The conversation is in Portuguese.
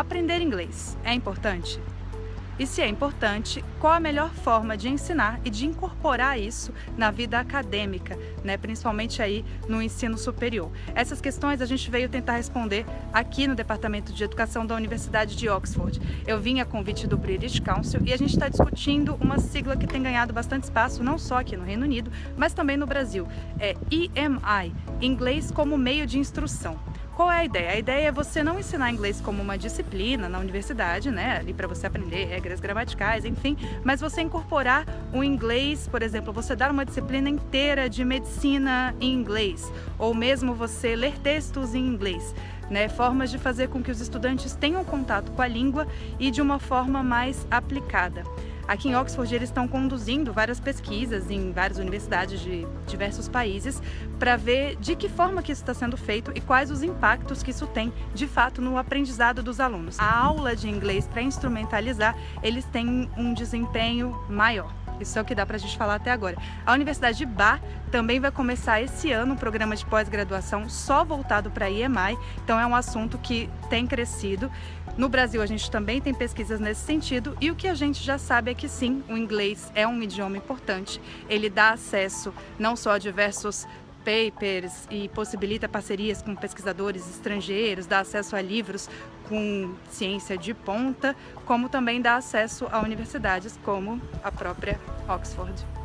Aprender inglês é importante? E se é importante, qual a melhor forma de ensinar e de incorporar isso na vida acadêmica, né? principalmente aí no ensino superior? Essas questões a gente veio tentar responder aqui no Departamento de Educação da Universidade de Oxford. Eu vim a convite do British Council e a gente está discutindo uma sigla que tem ganhado bastante espaço, não só aqui no Reino Unido, mas também no Brasil. É EMI, Inglês como Meio de Instrução. Qual é a ideia? A ideia é você não ensinar inglês como uma disciplina na universidade, né, ali para você aprender regras gramaticais, enfim, mas você incorporar o inglês, por exemplo, você dar uma disciplina inteira de medicina em inglês, ou mesmo você ler textos em inglês. Né, formas de fazer com que os estudantes tenham contato com a língua e de uma forma mais aplicada. Aqui em Oxford eles estão conduzindo várias pesquisas em várias universidades de diversos países para ver de que forma que isso está sendo feito e quais os impactos que isso tem de fato no aprendizado dos alunos. A aula de inglês para instrumentalizar, eles têm um desempenho maior. Isso é o que dá para a gente falar até agora. A Universidade de Bar também vai começar esse ano um programa de pós-graduação só voltado para a então é um assunto que tem crescido. No Brasil a gente também tem pesquisas nesse sentido e o que a gente já sabe é que sim, o inglês é um idioma importante, ele dá acesso não só a diversos papers e possibilita parcerias com pesquisadores estrangeiros, dá acesso a livros com ciência de ponta, como também dá acesso a universidades como a própria Oxford.